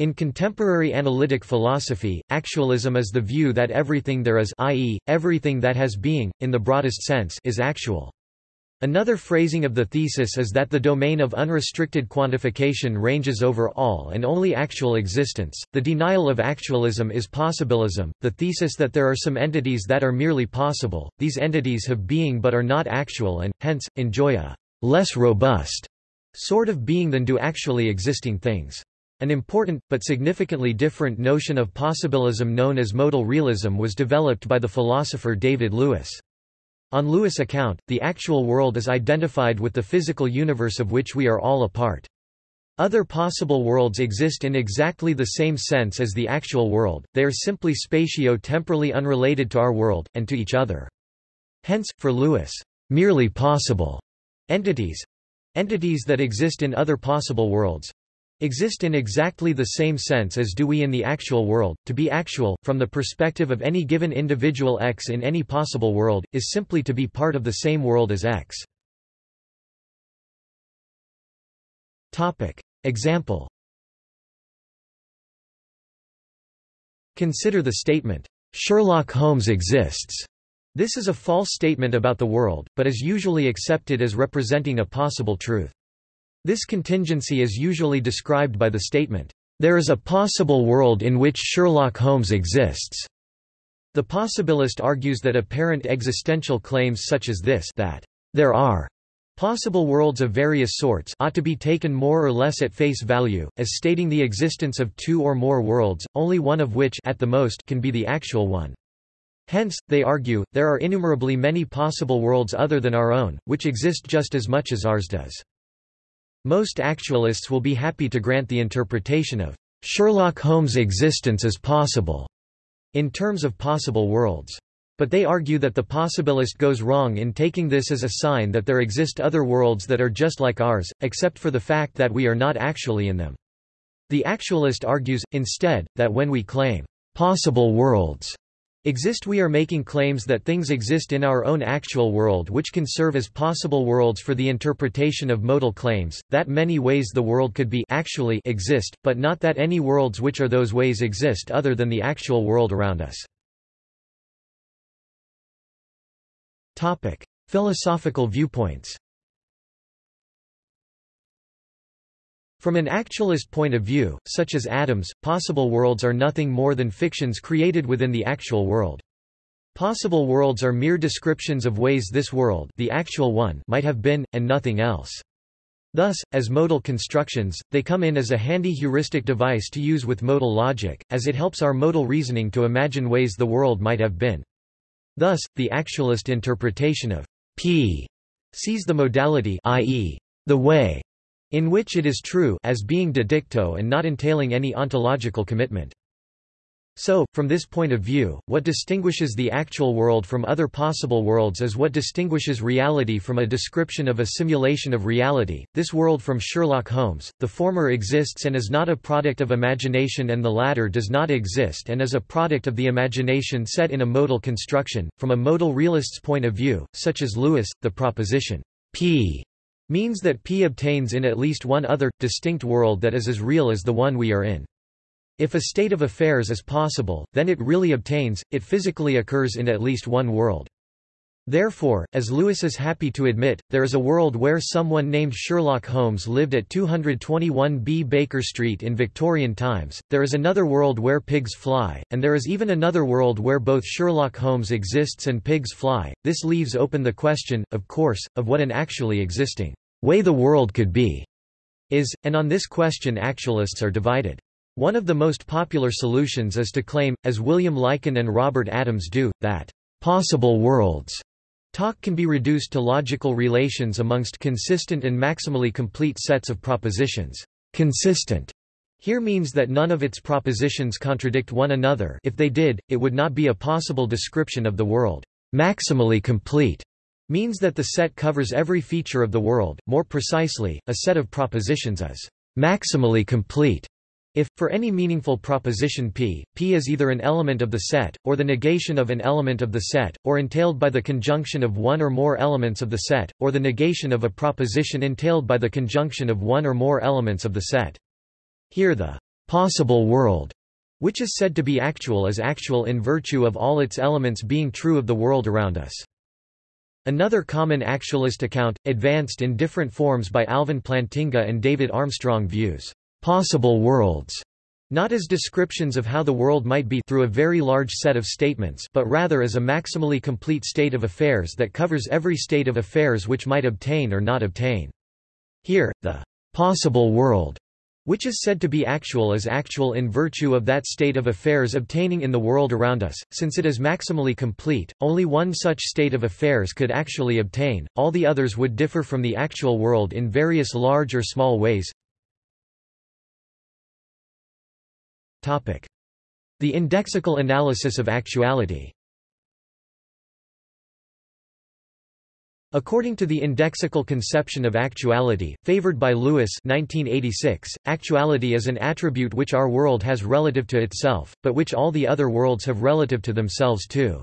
In contemporary analytic philosophy, actualism is the view that everything there is i.e., everything that has being, in the broadest sense is actual. Another phrasing of the thesis is that the domain of unrestricted quantification ranges over all and only actual existents. The denial of actualism is possibilism, the thesis that there are some entities that are merely possible, these entities have being but are not actual and, hence, enjoy a less robust sort of being than do actually existing things. An important, but significantly different notion of possibilism known as modal realism was developed by the philosopher David Lewis. On Lewis' account, the actual world is identified with the physical universe of which we are all a part. Other possible worlds exist in exactly the same sense as the actual world, they are simply spatio-temporally unrelated to our world, and to each other. Hence, for Lewis, merely possible entities—entities that exist in other possible worlds, exist in exactly the same sense as do we in the actual world. To be actual, from the perspective of any given individual X in any possible world, is simply to be part of the same world as X. Topic. Example Consider the statement, Sherlock Holmes exists. This is a false statement about the world, but is usually accepted as representing a possible truth. This contingency is usually described by the statement, "...there is a possible world in which Sherlock Holmes exists." The possibilist argues that apparent existential claims such as this that, "...there are," Possible worlds of various sorts ought to be taken more or less at face value, as stating the existence of two or more worlds, only one of which at the most can be the actual one. Hence, they argue, there are innumerably many possible worlds other than our own, which exist just as much as ours does. Most actualists will be happy to grant the interpretation of Sherlock Holmes' existence as possible in terms of possible worlds. But they argue that the possibilist goes wrong in taking this as a sign that there exist other worlds that are just like ours, except for the fact that we are not actually in them. The actualist argues, instead, that when we claim possible worlds exist we are making claims that things exist in our own actual world which can serve as possible worlds for the interpretation of modal claims, that many ways the world could be actually exist, but not that any worlds which are those ways exist other than the actual world around us. Topic. Philosophical viewpoints From an actualist point of view, such as Adams, possible worlds are nothing more than fictions created within the actual world. Possible worlds are mere descriptions of ways this world the actual one might have been, and nothing else. Thus, as modal constructions, they come in as a handy heuristic device to use with modal logic, as it helps our modal reasoning to imagine ways the world might have been. Thus, the actualist interpretation of P sees the modality i.e., the way in which it is true as being de dicto and not entailing any ontological commitment. So, from this point of view, what distinguishes the actual world from other possible worlds is what distinguishes reality from a description of a simulation of reality, this world from Sherlock Holmes, the former exists and is not a product of imagination and the latter does not exist and is a product of the imagination set in a modal construction. From a modal realist's point of view, such as Lewis, the proposition, p means that P obtains in at least one other, distinct world that is as real as the one we are in. If a state of affairs is possible, then it really obtains, it physically occurs in at least one world. Therefore, as Lewis is happy to admit, there is a world where someone named Sherlock Holmes lived at 221B Baker Street in Victorian times, there is another world where pigs fly, and there is even another world where both Sherlock Holmes exists and pigs fly. This leaves open the question, of course, of what an actually existing way the world could be is, and on this question actualists are divided. One of the most popular solutions is to claim, as William Lycan and Robert Adams do, that possible worlds Talk can be reduced to logical relations amongst consistent and maximally complete sets of propositions. Consistent here means that none of its propositions contradict one another if they did, it would not be a possible description of the world. Maximally complete means that the set covers every feature of the world, more precisely, a set of propositions is maximally complete if, for any meaningful proposition P, P is either an element of the set, or the negation of an element of the set, or entailed by the conjunction of one or more elements of the set, or the negation of a proposition entailed by the conjunction of one or more elements of the set. Here the possible world, which is said to be actual is actual in virtue of all its elements being true of the world around us. Another common actualist account, advanced in different forms by Alvin Plantinga and David Armstrong views possible worlds not as descriptions of how the world might be through a very large set of statements but rather as a maximally complete state of affairs that covers every state of affairs which might obtain or not obtain. Here, the possible world which is said to be actual is actual in virtue of that state of affairs obtaining in the world around us, since it is maximally complete, only one such state of affairs could actually obtain, all the others would differ from the actual world in various large or small ways. The indexical analysis of actuality According to the indexical conception of actuality, favored by Lewis 1986, actuality is an attribute which our world has relative to itself, but which all the other worlds have relative to themselves too.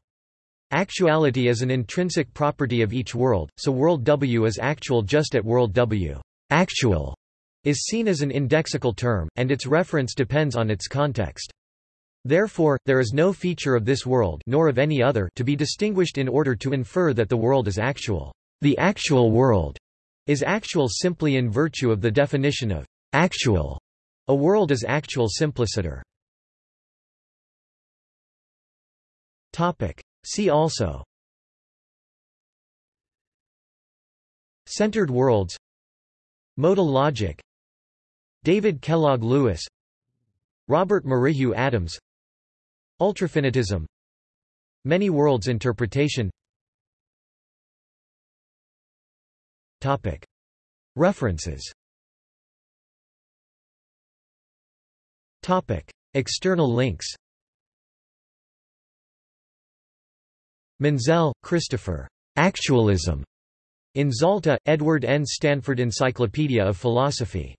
Actuality is an intrinsic property of each world, so world W is actual just at world W. Actual is seen as an indexical term, and its reference depends on its context. Therefore, there is no feature of this world nor of any other to be distinguished in order to infer that the world is actual. The actual world is actual simply in virtue of the definition of actual. A world is actual simpliciter. Topic. See also Centered worlds Modal logic David Kellogg Lewis Robert Merrihew Adams Ultrafinitism Many worlds interpretation Topic. References Topic. External links Menzel, Christopher. Actualism. In Zalta, Edward N. Stanford Encyclopedia of Philosophy.